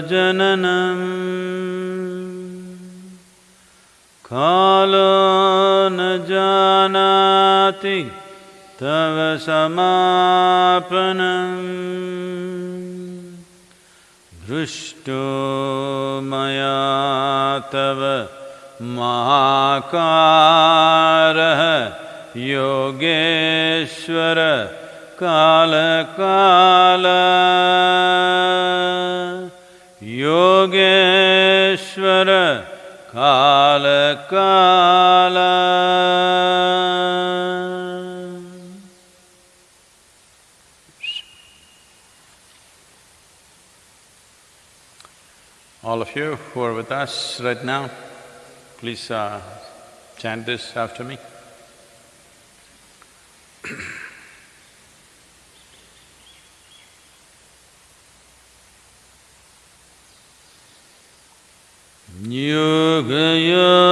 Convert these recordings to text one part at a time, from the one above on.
जननम्। कालो न जानाति तव समापनम्। दृष्टो मया तव महाकारः Yogeshwar कालकाल us right now, please uh, chant this after me. Yoga, yoga.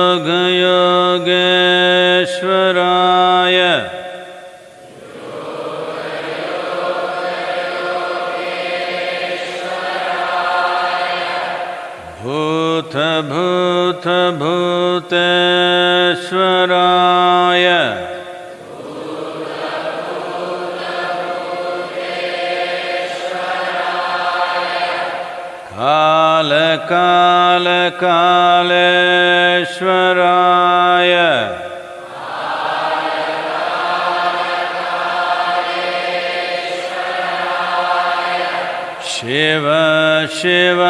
Shiv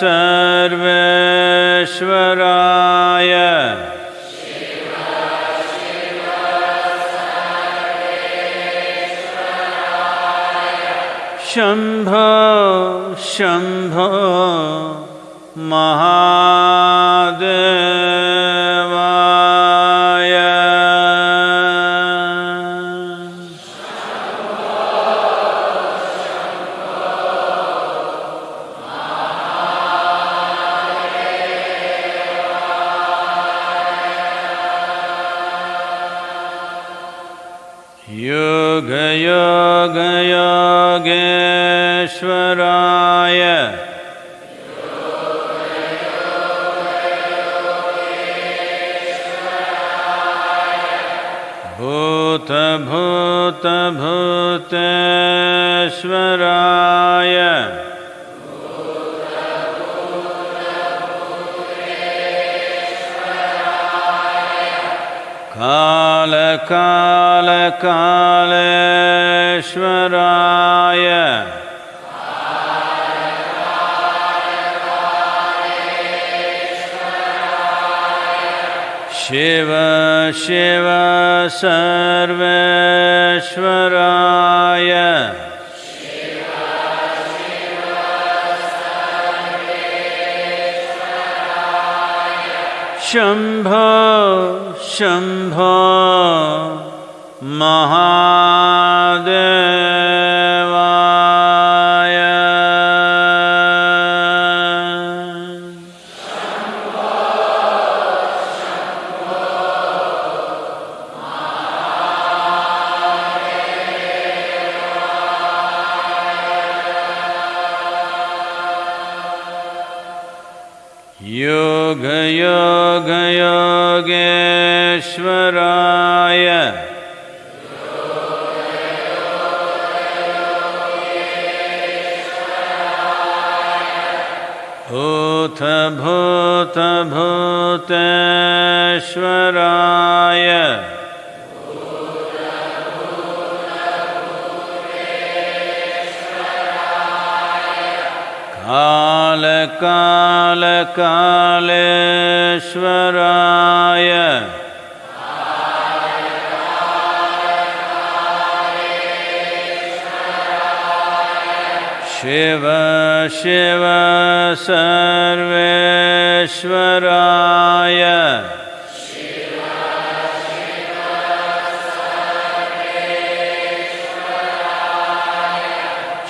सर्वेश्वराय। Shambho Shambho महादेवाय शिव शिव सर्वेश्वराय। शम्भो शम्भो महादेवाय शिव शिव सर्वेश्वराय।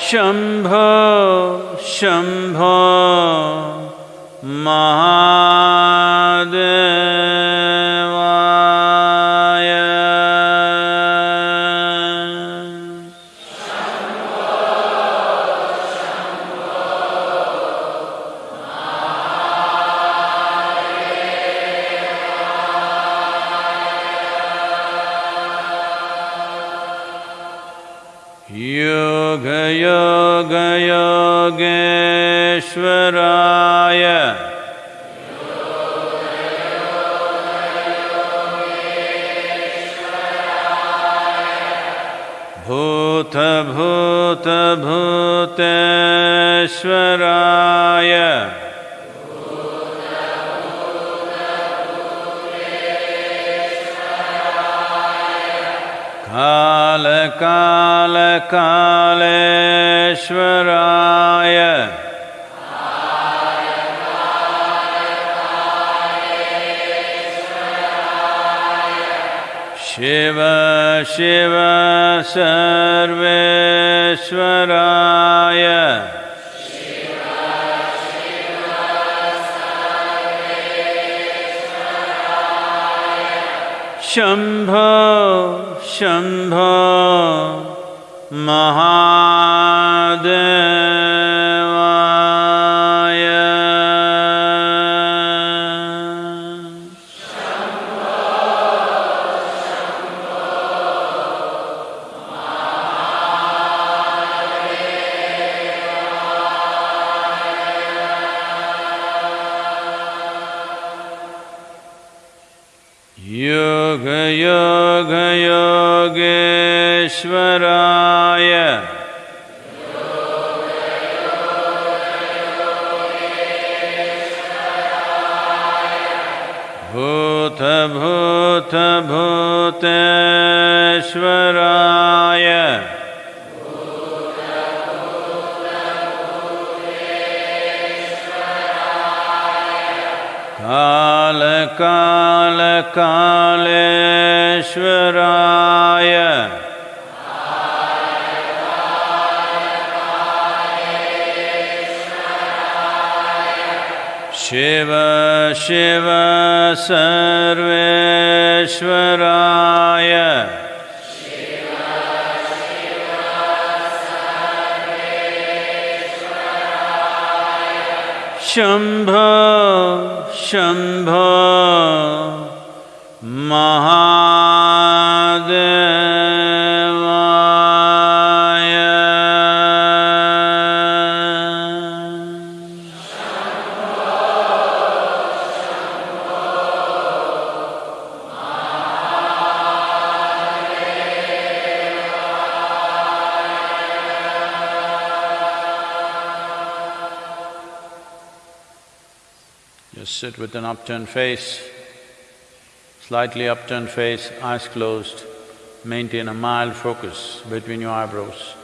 शम्भो शम्भो महादेवाय काल काल कालेश्वराय। शिव शिव सर्वेश्वराय। शंभ शम्भो महादेव। काल कालकालेश्वराय शिव शिव सर्व with an upturned face, slightly upturned face, eyes closed. Maintain a mild focus between your eyebrows.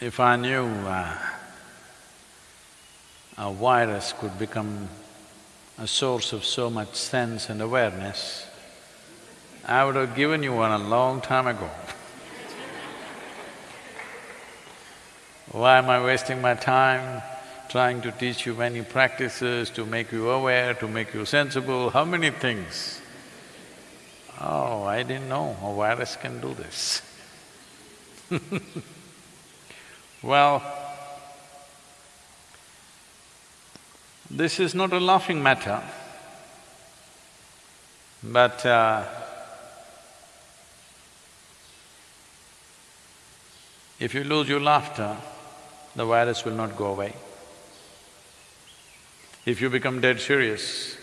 If I knew uh, a virus could become a source of so much sense and awareness, I would have given you one a long time ago. Why am I wasting my time trying to teach you many practices to make you aware, to make you sensible, how many things? Oh, I didn't know a virus can do this Well, this is not a laughing matter, but uh, if you lose your laughter, the virus will not go away. If you become dead serious,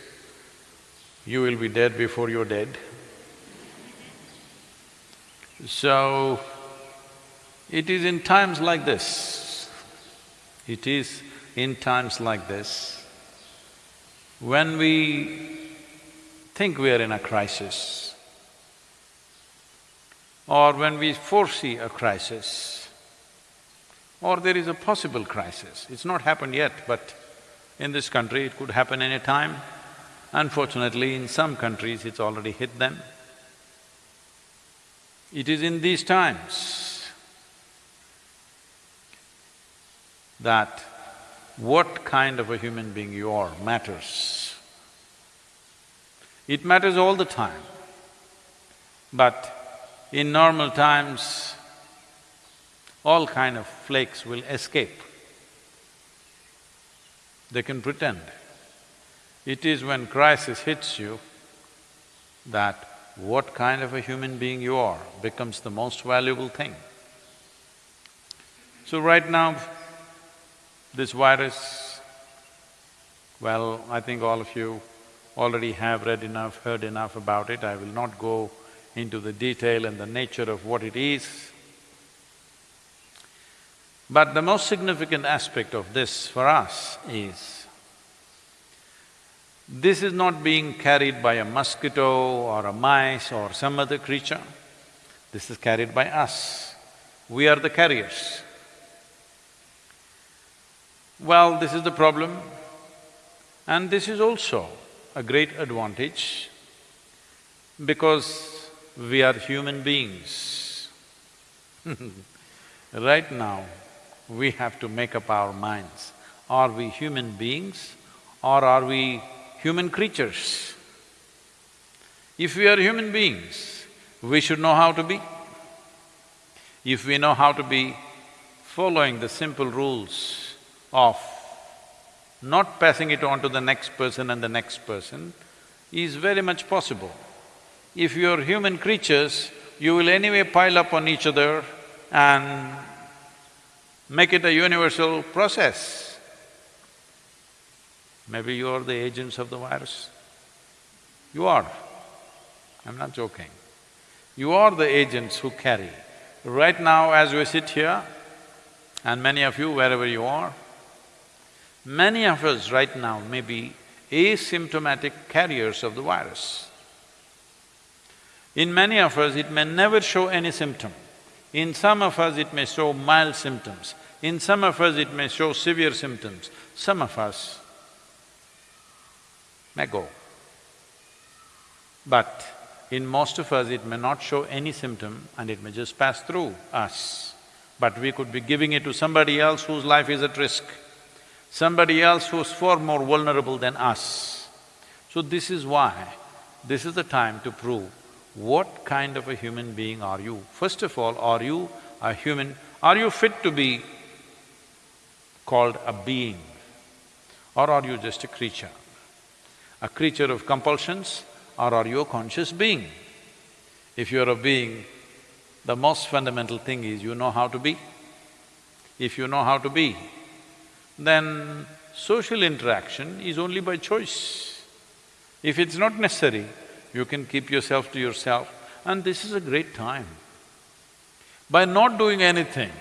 you will be dead before you're dead. So, it is in times like this, it is in times like this, when we think we are in a crisis, or when we foresee a crisis, or there is a possible crisis. It's not happened yet, but in this country it could happen any time. Unfortunately, in some countries it's already hit them. It is in these times that what kind of a human being you are matters. It matters all the time, but in normal times, all kind of flakes will escape. They can pretend. It is when crisis hits you that what kind of a human being you are becomes the most valuable thing. So right now, this virus, well, I think all of you already have read enough, heard enough about it, I will not go into the detail and the nature of what it is. But the most significant aspect of this for us is, this is not being carried by a mosquito or a mice or some other creature, this is carried by us. We are the carriers. Well, this is the problem and this is also a great advantage because we are human beings. right now, we have to make up our minds. Are we human beings or are we human creatures? If we are human beings, we should know how to be. If we know how to be following the simple rules of not passing it on to the next person and the next person is very much possible. If you're human creatures, you will anyway pile up on each other and make it a universal process. Maybe you are the agents of the virus. You are. I'm not joking. You are the agents who carry. Right now, as we sit here, and many of you, wherever you are, Many of us right now may be asymptomatic carriers of the virus. In many of us, it may never show any symptom. In some of us, it may show mild symptoms. In some of us, it may show severe symptoms. Some of us may go. But in most of us, it may not show any symptom and it may just pass through us. But we could be giving it to somebody else whose life is at risk somebody else who's far more vulnerable than us. So this is why, this is the time to prove what kind of a human being are you. First of all, are you a human… are you fit to be called a being or are you just a creature? A creature of compulsions or are you a conscious being? If you're a being, the most fundamental thing is you know how to be. If you know how to be, then social interaction is only by choice. If it's not necessary, you can keep yourself to yourself and this is a great time. By not doing anything,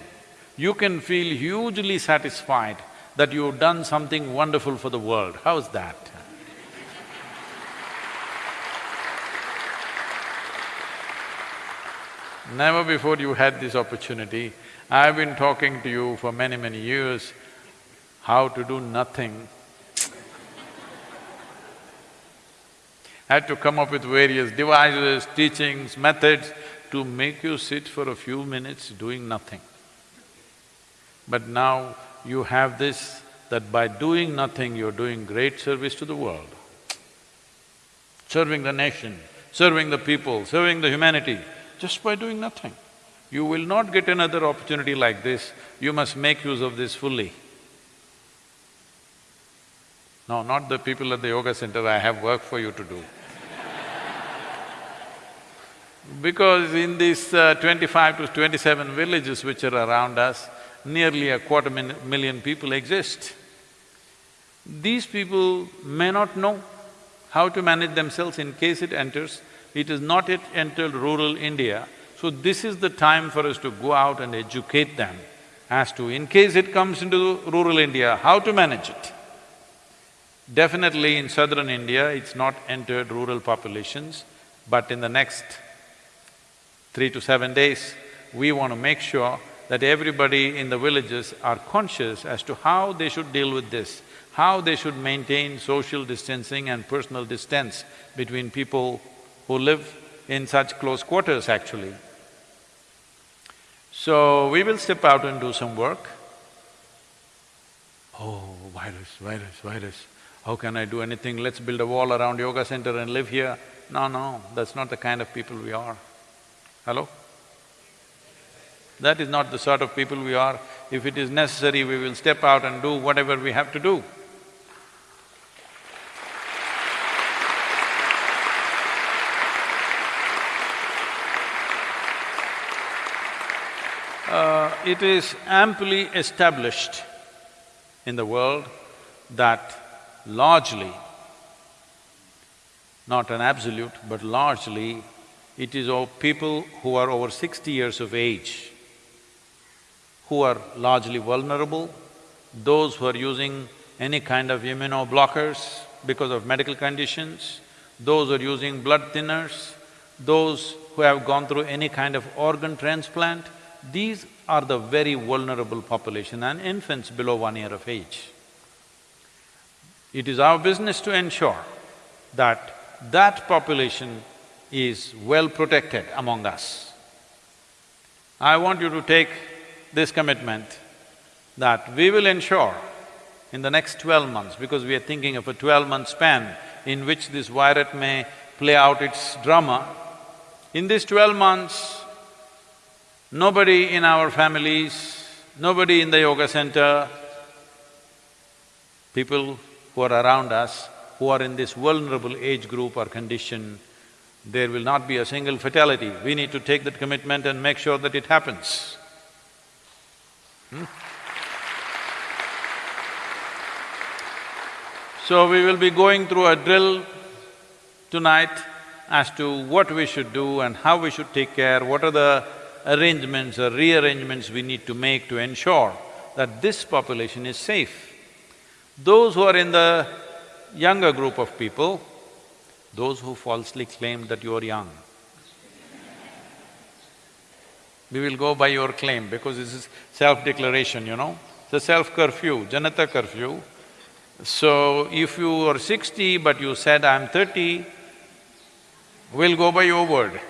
you can feel hugely satisfied that you've done something wonderful for the world. How's that? Never before you had this opportunity. I've been talking to you for many, many years how to do nothing. I had to come up with various devices, teachings, methods to make you sit for a few minutes doing nothing. But now you have this, that by doing nothing, you're doing great service to the world. Serving the nation, serving the people, serving the humanity, just by doing nothing. You will not get another opportunity like this, you must make use of this fully. No, not the people at the yoga center, I have work for you to do. because in these uh, twenty-five to twenty-seven villages which are around us, nearly a quarter million people exist. These people may not know how to manage themselves in case it enters. It has not yet entered rural India, so this is the time for us to go out and educate them as to, in case it comes into rural India, how to manage it. Definitely in southern India, it's not entered rural populations, but in the next three to seven days, we want to make sure that everybody in the villages are conscious as to how they should deal with this, how they should maintain social distancing and personal distance between people who live in such close quarters actually. So, we will step out and do some work. Oh, virus, virus, virus, how can I do anything? Let's build a wall around yoga center and live here. No, no, that's not the kind of people we are. Hello? That is not the sort of people we are. If it is necessary, we will step out and do whatever we have to do. Uh, it is amply established in the world that largely, not an absolute, but largely, it is of people who are over sixty years of age who are largely vulnerable, those who are using any kind of immunoblockers because of medical conditions, those who are using blood thinners, those who have gone through any kind of organ transplant, these are the very vulnerable population and infants below one year of age. It is our business to ensure that that population is well protected among us. I want you to take this commitment that we will ensure in the next twelve months, because we are thinking of a twelve-month span in which this virus may play out its drama, in these twelve months, nobody in our families, nobody in the yoga center, people who are around us, who are in this vulnerable age group or condition, there will not be a single fatality. We need to take that commitment and make sure that it happens. Hmm? So we will be going through a drill tonight as to what we should do and how we should take care, what are the arrangements or rearrangements we need to make to ensure that this population is safe. Those who are in the younger group of people, those who falsely claim that you are young, we will go by your claim because this is self-declaration, you know. A self-curfew, Janata curfew. So, if you are sixty but you said, I'm thirty, we'll go by your word.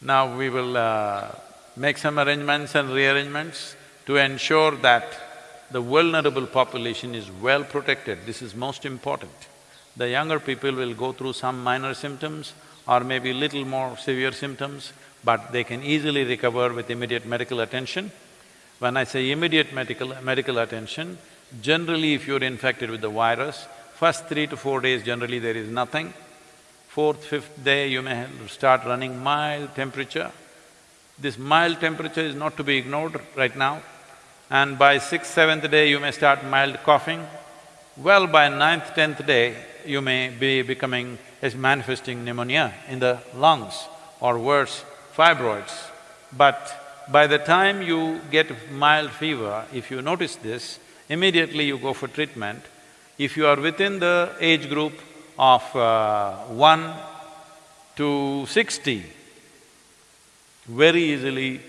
now we will uh, make some arrangements and rearrangements to ensure that the vulnerable population is well protected, this is most important. The younger people will go through some minor symptoms, or maybe little more severe symptoms, but they can easily recover with immediate medical attention. When I say immediate medical… medical attention, generally if you're infected with the virus, first three to four days generally there is nothing. Fourth, fifth day you may start running mild temperature. This mild temperature is not to be ignored right now. And by sixth, seventh day you may start mild coughing. Well, by ninth, tenth day, you may be becoming, is manifesting pneumonia in the lungs or worse, fibroids. But by the time you get mild fever, if you notice this, immediately you go for treatment. If you are within the age group of uh, one to sixty, very easily,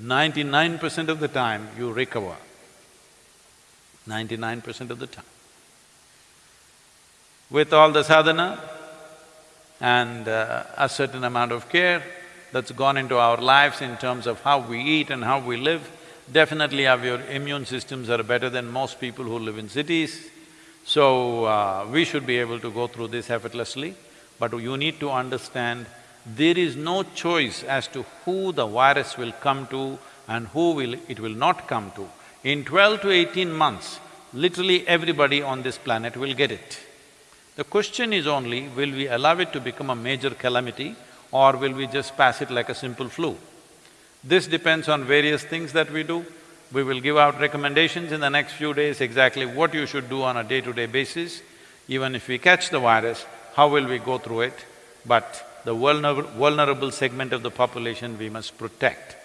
ninety-nine percent of the time you recover. Ninety-nine percent of the time. With all the sadhana and uh, a certain amount of care that's gone into our lives in terms of how we eat and how we live, definitely our immune systems are better than most people who live in cities. So, uh, we should be able to go through this effortlessly, but you need to understand there is no choice as to who the virus will come to and who will… it will not come to. In twelve to eighteen months, literally everybody on this planet will get it. The question is only, will we allow it to become a major calamity or will we just pass it like a simple flu? This depends on various things that we do. We will give out recommendations in the next few days exactly what you should do on a day-to-day -day basis. Even if we catch the virus, how will we go through it? But the vulnerable segment of the population we must protect.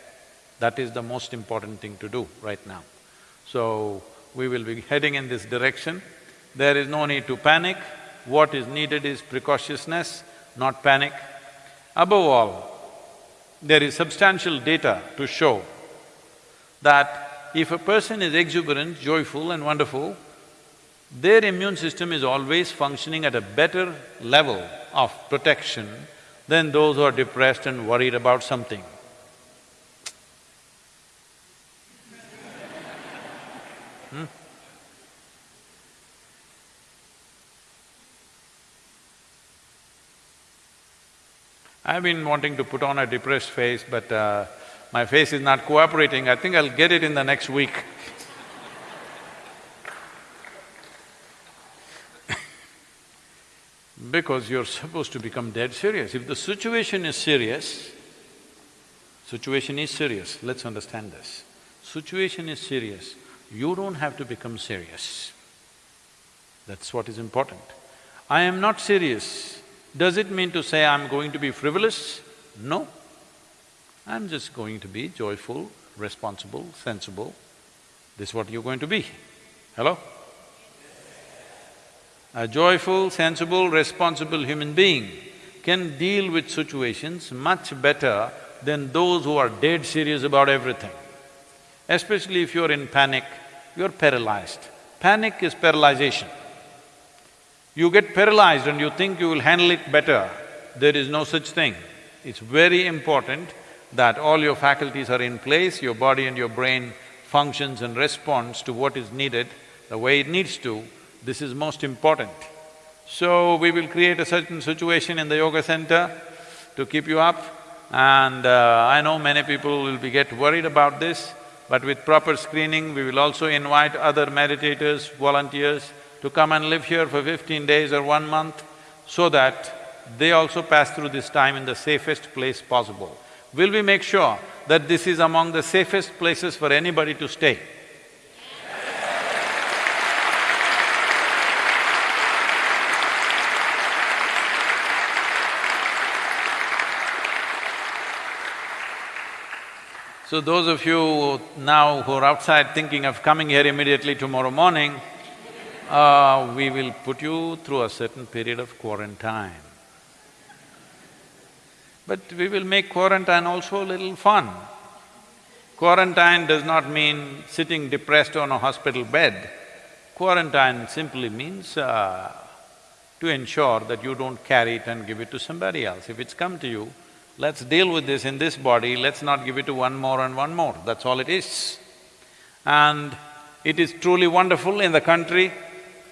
That is the most important thing to do right now. So, we will be heading in this direction. There is no need to panic. What is needed is precautiousness, not panic. Above all, there is substantial data to show that if a person is exuberant, joyful and wonderful, their immune system is always functioning at a better level of protection than those who are depressed and worried about something. hmm? I've been wanting to put on a depressed face, but uh, my face is not cooperating. I think I'll get it in the next week. Because you're supposed to become dead serious. If the situation is serious, situation is serious, let's understand this. Situation is serious, you don't have to become serious. That's what is important. I am not serious, does it mean to say I'm going to be frivolous? No. I'm just going to be joyful, responsible, sensible. This is what you're going to be. Hello? A joyful, sensible, responsible human being can deal with situations much better than those who are dead serious about everything. Especially if you're in panic, you're paralyzed. Panic is paralyzation. You get paralyzed and you think you will handle it better, there is no such thing. It's very important that all your faculties are in place, your body and your brain functions and responds to what is needed the way it needs to, this is most important. So, we will create a certain situation in the yoga center to keep you up and uh, I know many people will be get worried about this, but with proper screening, we will also invite other meditators, volunteers to come and live here for fifteen days or one month so that they also pass through this time in the safest place possible. Will we make sure that this is among the safest places for anybody to stay? So those of you now who are outside thinking of coming here immediately tomorrow morning, uh, we will put you through a certain period of quarantine. But we will make quarantine also a little fun. Quarantine does not mean sitting depressed on a hospital bed. Quarantine simply means uh, to ensure that you don't carry it and give it to somebody else. If it's come to you, let's deal with this in this body, let's not give it to one more and one more, that's all it is. And it is truly wonderful in the country,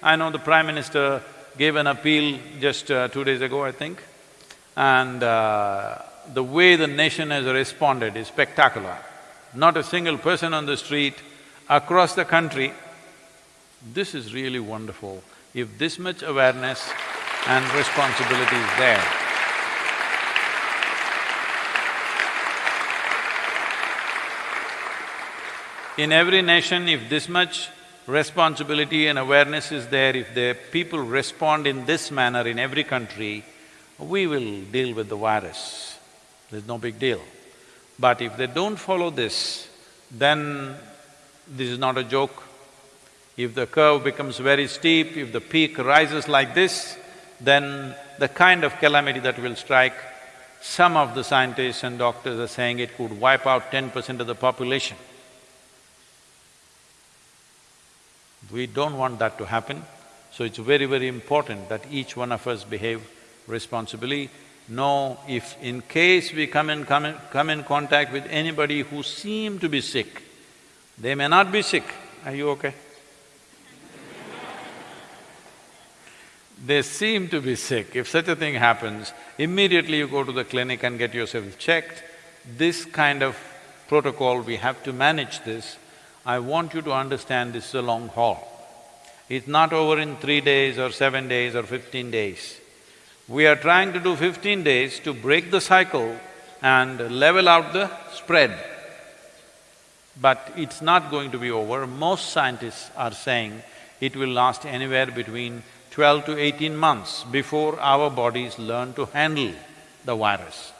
I know the Prime Minister gave an appeal just uh, two days ago, I think, and uh, the way the nation has responded is spectacular. Not a single person on the street, across the country, this is really wonderful. If this much awareness and responsibility is there, in every nation, if this much responsibility and awareness is there, if the people respond in this manner in every country, we will deal with the virus. there's no big deal. But if they don't follow this, then this is not a joke. If the curve becomes very steep, if the peak rises like this, then the kind of calamity that will strike, some of the scientists and doctors are saying it could wipe out ten percent of the population. We don't want that to happen, so it's very, very important that each one of us behave responsibly. Know if in case we come in, come in, come in contact with anybody who seem to be sick, they may not be sick, are you okay? they seem to be sick. If such a thing happens, immediately you go to the clinic and get yourself checked. This kind of protocol, we have to manage this. I want you to understand this is a long haul. It's not over in three days or seven days or fifteen days. We are trying to do fifteen days to break the cycle and level out the spread. But it's not going to be over. Most scientists are saying it will last anywhere between twelve to eighteen months before our bodies learn to handle the virus.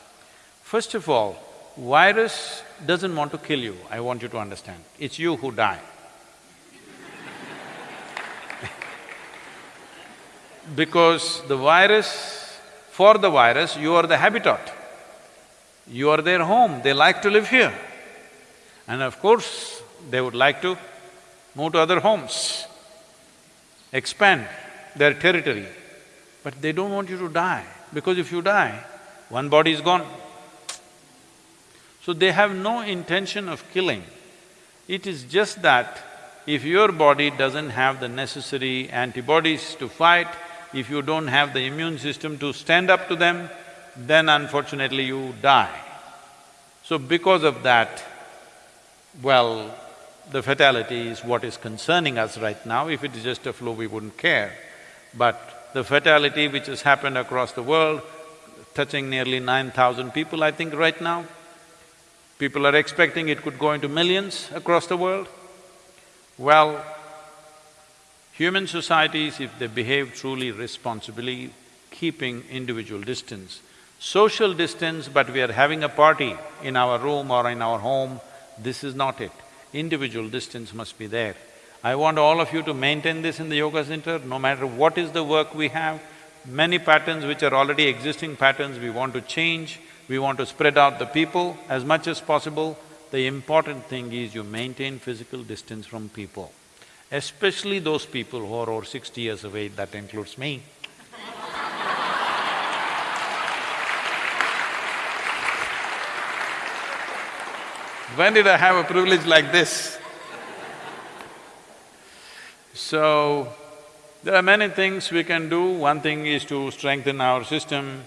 First of all, virus doesn't want to kill you, I want you to understand. It's you who die. because the virus, for the virus, you are the habitat. You are their home, they like to live here. And of course, they would like to move to other homes, expand their territory. But they don't want you to die, because if you die, one body is gone. So they have no intention of killing. It is just that if your body doesn't have the necessary antibodies to fight, if you don't have the immune system to stand up to them, then unfortunately you die. So because of that, well, the fatality is what is concerning us right now. If it is just a flu, we wouldn't care. But the fatality which has happened across the world, touching nearly nine thousand people, I think, right now, people are expecting it could go into millions across the world. Well, human societies, if they behave truly responsibly, keeping individual distance, social distance, but we are having a party in our room or in our home, this is not it. Individual distance must be there. I want all of you to maintain this in the yoga center, no matter what is the work we have, many patterns which are already existing patterns we want to change, we want to spread out the people as much as possible. The important thing is you maintain physical distance from people, especially those people who are over sixty years of age, that includes me. when did I have a privilege like this? So, there are many things we can do. One thing is to strengthen our system,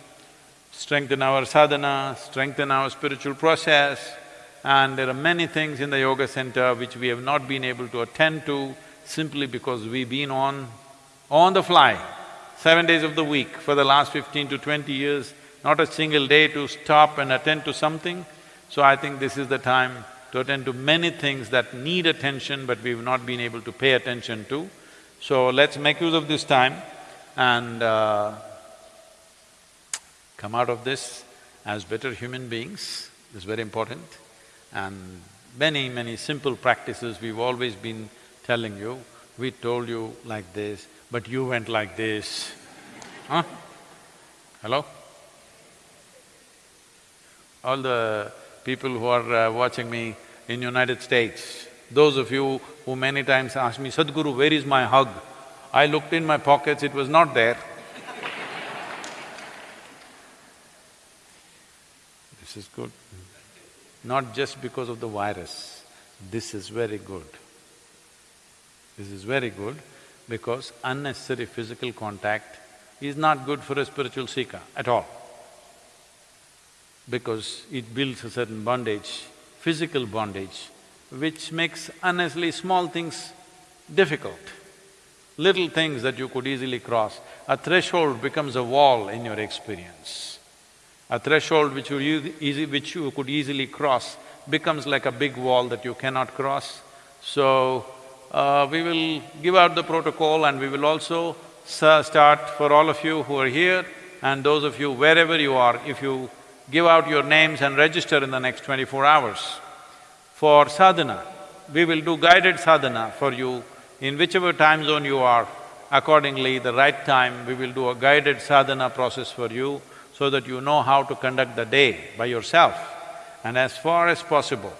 strengthen our sadhana, strengthen our spiritual process, and there are many things in the yoga center which we have not been able to attend to simply because we've been on… on the fly, seven days of the week for the last fifteen to twenty years, not a single day to stop and attend to something. So I think this is the time to attend to many things that need attention but we've not been able to pay attention to. So let's make use of this time and uh, come out of this as better human beings, is very important. And many, many simple practices we've always been telling you, we told you like this, but you went like this. Huh? Hello? All the people who are uh, watching me in United States, those of you who many times ask me, Sadhguru, where is my hug? I looked in my pockets, it was not there. this is good. Not just because of the virus, this is very good. This is very good because unnecessary physical contact is not good for a spiritual seeker at all because it builds a certain bondage, physical bondage, which makes unnecessarily small things difficult. Little things that you could easily cross, a threshold becomes a wall in your experience. A threshold which you, easy, which you could easily cross becomes like a big wall that you cannot cross. So, uh, we will give out the protocol and we will also start for all of you who are here and those of you wherever you are, if you give out your names and register in the next twenty-four hours. For sadhana, we will do guided sadhana for you in whichever time zone you are. Accordingly, the right time, we will do a guided sadhana process for you so that you know how to conduct the day by yourself. And as far as possible,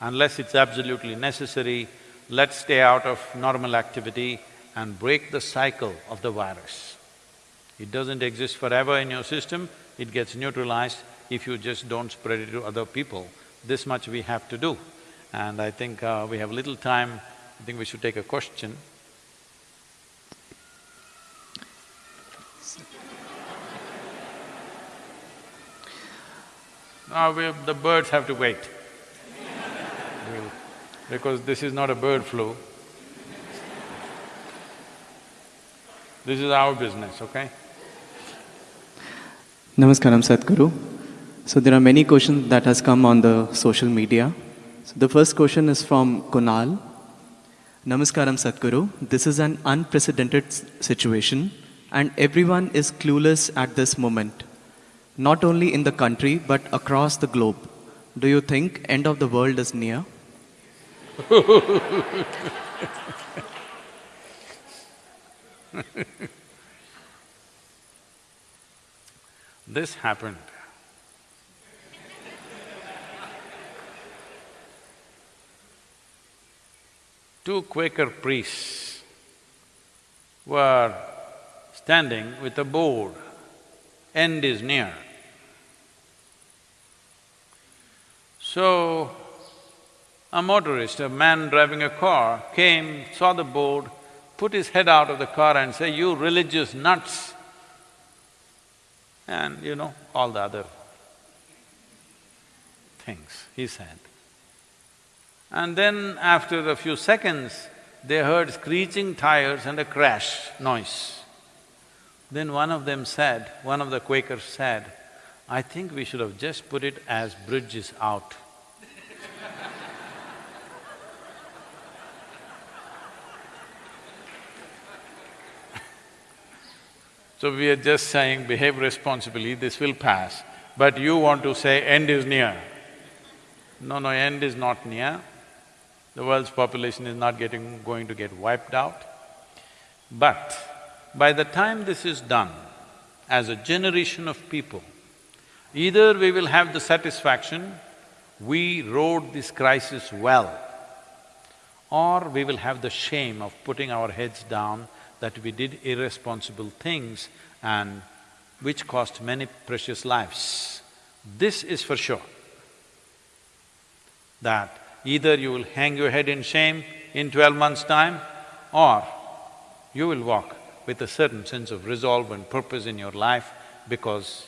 unless it's absolutely necessary, let's stay out of normal activity and break the cycle of the virus. It doesn't exist forever in your system, it gets neutralized if you just don't spread it to other people. This much we have to do. And I think uh, we have little time, I think we should take a question. Now we, the birds have to wait because this is not a bird flu. This is our business, okay? Namaskaram Sadhguru. So there are many questions that has come on the social media. So the first question is from Kunal. Namaskaram Sadhguru. This is an unprecedented situation and everyone is clueless at this moment. Not only in the country but across the globe. Do you think end of the world is near? This happened. Two Quaker priests were standing with a board, end is near. So, a motorist, a man driving a car, came, saw the board, put his head out of the car and said, you religious nuts, and you know, all the other things he said. And then after a few seconds, they heard screeching tires and a crash noise. Then one of them said, one of the Quakers said, I think we should have just put it as bridge is out. So we are just saying behave responsibly, this will pass, but you want to say end is near. No, no, end is not near. The world's population is not getting… going to get wiped out. But by the time this is done, as a generation of people, either we will have the satisfaction, we rode this crisis well, or we will have the shame of putting our heads down that we did irresponsible things and which cost many precious lives. This is for sure, that either you will hang your head in shame in twelve months' time or you will walk with a certain sense of resolve and purpose in your life because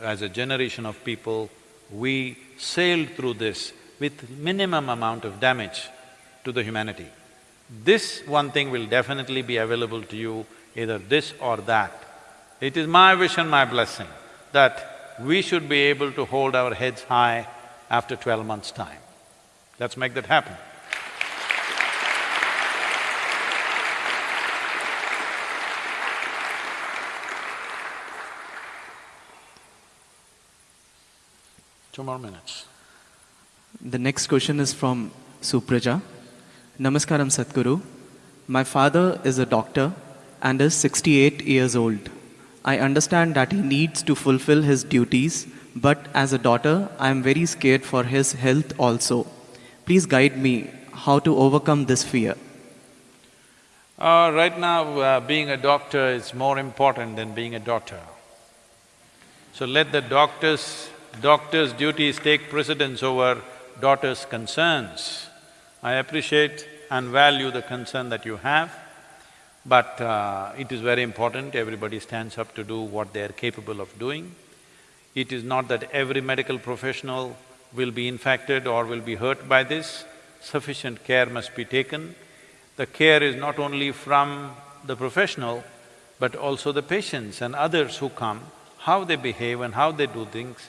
as a generation of people, we sailed through this with minimum amount of damage to the humanity. This one thing will definitely be available to you, either this or that. It is my wish and my blessing that we should be able to hold our heads high after twelve months' time. Let's make that happen. Two more minutes. The next question is from Supraja. Namaskaram Sadhguru. My father is a doctor and is 68 years old. I understand that he needs to fulfill his duties, but as a daughter, I am very scared for his health also. Please guide me how to overcome this fear. Uh, right now, uh, being a doctor is more important than being a daughter. So let the doctor's… doctor's duties take precedence over daughter's concerns. I appreciate and value the concern that you have, but uh, it is very important everybody stands up to do what they are capable of doing. It is not that every medical professional will be infected or will be hurt by this, sufficient care must be taken. The care is not only from the professional, but also the patients and others who come, how they behave and how they do things.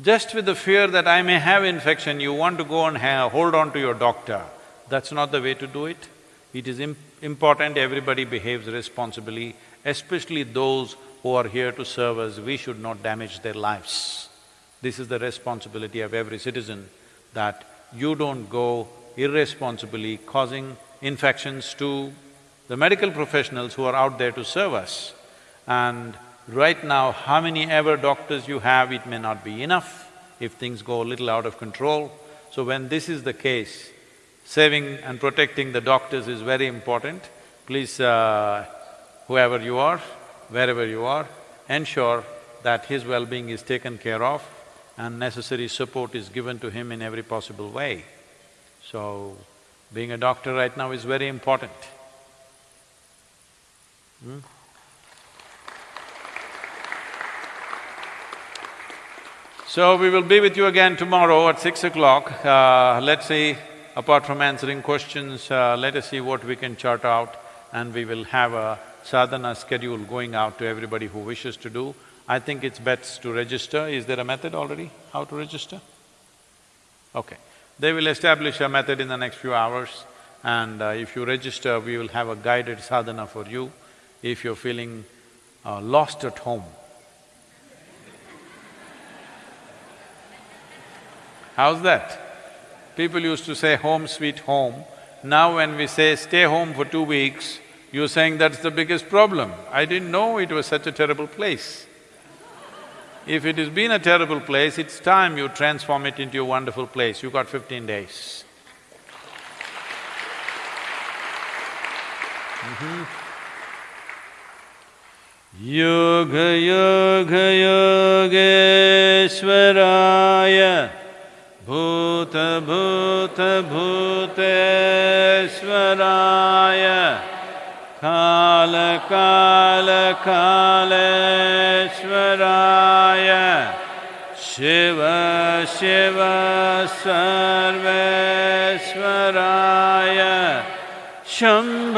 Just with the fear that I may have infection, you want to go and hold on to your doctor, that's not the way to do it. It is im- important everybody behaves responsibly, especially those who are here to serve us, we should not damage their lives. This is the responsibility of every citizen, that you don't go irresponsibly causing infections to the medical professionals who are out there to serve us. And right now, how many ever doctors you have, it may not be enough if things go a little out of control. So when this is the case, saving and protecting the doctors is very important. Please, uh, whoever you are, wherever you are, ensure that his well-being is taken care of and necessary support is given to him in every possible way. So, being a doctor right now is very important. Hmm? So, we will be with you again tomorrow at six o'clock. Uh, let's see, apart from answering questions, uh, let us see what we can chart out and we will have a sadhana schedule going out to everybody who wishes to do. I think it's best to register. Is there a method already, how to register? Okay. They will establish a method in the next few hours and uh, if you register, we will have a guided sadhana for you. If you're feeling uh, lost at home, How's that? People used to say home sweet home. Now when we say stay home for two weeks, you're saying that's the biggest problem. I didn't know it was such a terrible place. If it has been a terrible place, it's time you transform it into a wonderful place. You got fifteen days. Mm-hmm. Yoga Yoga Yogeshwaraya भूतभूतभूतेश्वराय कालकालकालेश्वराय Shiv सर्वेश्वराय Shambho